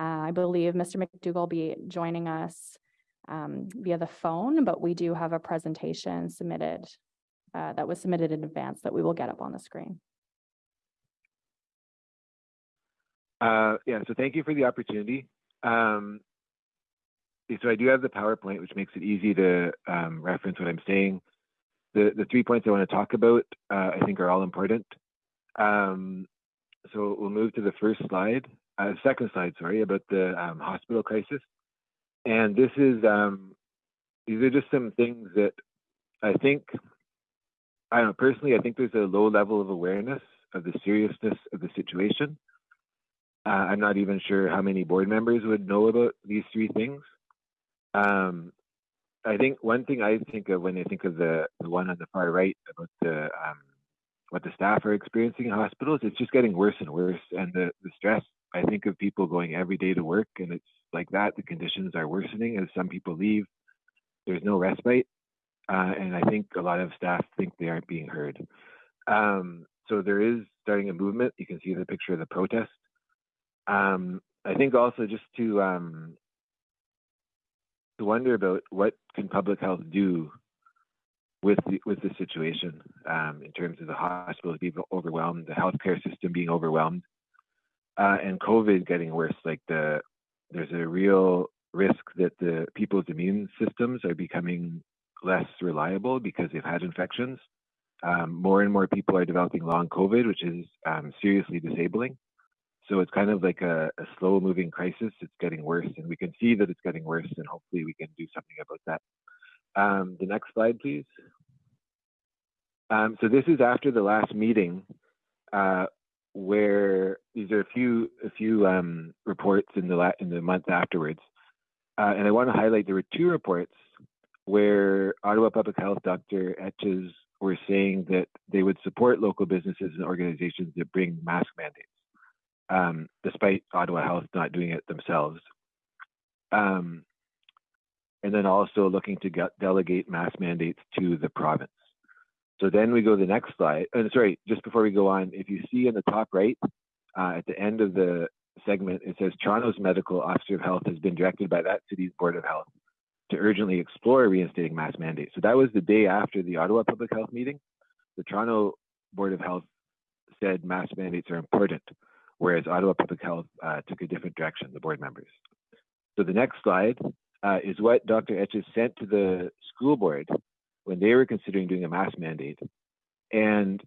Uh, I believe Mr. McDougall will be joining us um, via the phone, but we do have a presentation submitted uh, that was submitted in advance that we will get up on the screen. Uh, yeah, so thank you for the opportunity. Um, so I do have the PowerPoint, which makes it easy to um, reference what I'm saying. The, the three points I want to talk about, uh, I think are all important. Um, so we'll move to the first slide, uh, second slide, sorry, about the um, hospital crisis. And this is, um, these are just some things that I think, I don't know, personally, I think there's a low level of awareness of the seriousness of the situation. Uh, I'm not even sure how many board members would know about these three things. Um, I think one thing I think of when I think of the, the one on the far right about the um, what the staff are experiencing in hospitals, it's just getting worse and worse. And the, the stress, I think of people going every day to work and it's like that. The conditions are worsening as some people leave. There's no respite. Uh, and I think a lot of staff think they aren't being heard. Um, so there is starting a movement. You can see the picture of the protest. Um, I think also just to um, to wonder about what can public health do with the, with the situation um, in terms of the hospitals being overwhelmed, the healthcare system being overwhelmed, uh, and COVID getting worse. Like the there's a real risk that the people's immune systems are becoming less reliable because they've had infections. Um, more and more people are developing long COVID, which is um, seriously disabling. So it's kind of like a, a slow moving crisis. It's getting worse, and we can see that it's getting worse, and hopefully we can do something about that. Um, the next slide, please. Um, so this is after the last meeting, uh, where these are a few a few um, reports in the in the month afterwards, uh, and I want to highlight there were two reports where Ottawa Public Health Dr. Etches were saying that they would support local businesses and organizations that bring mask mandates um, despite Ottawa Health not doing it themselves. Um, and then also looking to get, delegate mask mandates to the province. So then we go to the next slide. And uh, sorry, just before we go on, if you see in the top right, uh, at the end of the segment, it says Toronto's medical officer of health has been directed by that city's board of health to urgently explore reinstating mask mandates. So that was the day after the Ottawa Public Health meeting. The Toronto Board of Health said mask mandates are important whereas Ottawa Public Health uh, took a different direction, the board members. So the next slide uh, is what Dr. Etches sent to the school board when they were considering doing a mask mandate. And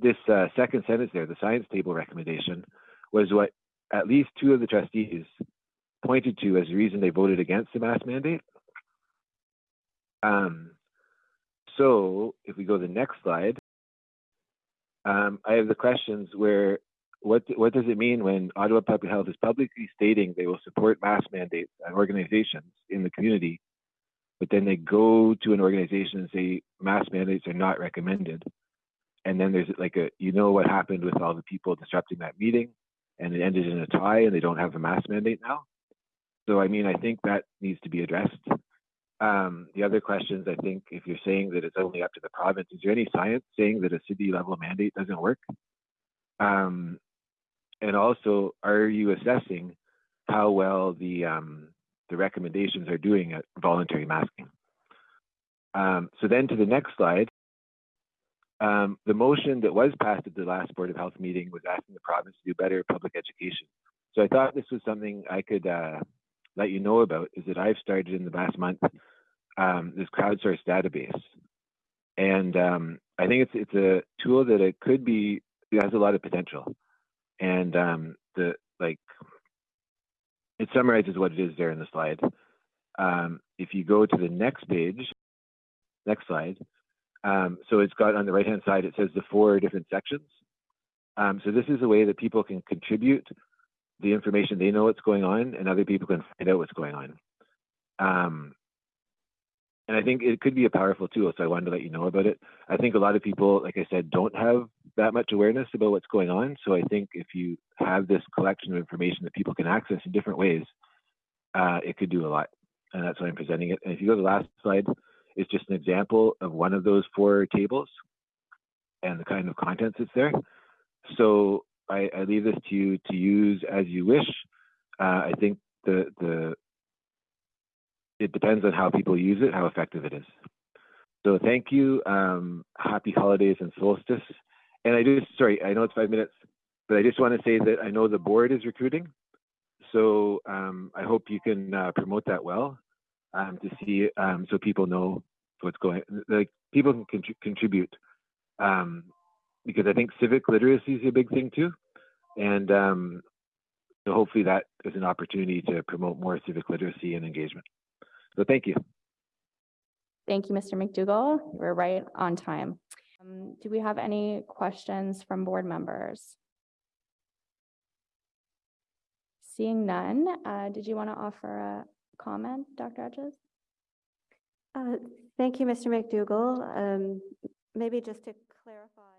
this uh, second sentence there, the science table recommendation, was what at least two of the trustees pointed to as the reason they voted against the mask mandate. Um, so if we go to the next slide, um, I have the questions where what what does it mean when Ottawa Public Health is publicly stating they will support mask mandates and organizations in the community, but then they go to an organization and say mask mandates are not recommended, and then there's like a you know what happened with all the people disrupting that meeting, and it ended in a tie, and they don't have a mask mandate now. So I mean, I think that needs to be addressed. Um, the other questions, I think, if you're saying that it's only up to the province, is there any science saying that a city level mandate doesn't work? Um, and also, are you assessing how well the um, the recommendations are doing at voluntary masking? Um, so then to the next slide, um, the motion that was passed at the last Board of Health meeting was asking the province to do better public education. So I thought this was something I could uh, let you know about, is that I've started in the last month um, this crowdsourced database. And um, I think it's it's a tool that it could be, it has a lot of potential and um, the like it summarizes what it is there in the slide. Um, if you go to the next page, next slide, um, so it's got on the right hand side it says the four different sections. Um, so this is a way that people can contribute the information they know what's going on, and other people can find out what's going on. Um, and I think it could be a powerful tool. So I wanted to let you know about it. I think a lot of people, like I said, don't have that much awareness about what's going on. So I think if you have this collection of information that people can access in different ways, uh, it could do a lot. And that's why I'm presenting it. And if you go to the last slide, it's just an example of one of those four tables and the kind of contents that's there. So I, I leave this to you to use as you wish. Uh, I think the the it depends on how people use it, how effective it is. So thank you. Um, happy holidays and solstice. And I just sorry, I know it's five minutes, but I just want to say that I know the board is recruiting. So um, I hope you can uh, promote that well um, to see um, so people know what's going. Like people can contri- contribute um, because I think civic literacy is a big thing too, and um, so hopefully that is an opportunity to promote more civic literacy and engagement. So thank you. Thank you, Mr. McDougall. We're right on time. Um, Do we have any questions from board members? Seeing none, uh, did you want to offer a comment, Dr. Etches? Uh, Thank you, Mr. McDougall. Um, Maybe just to clarify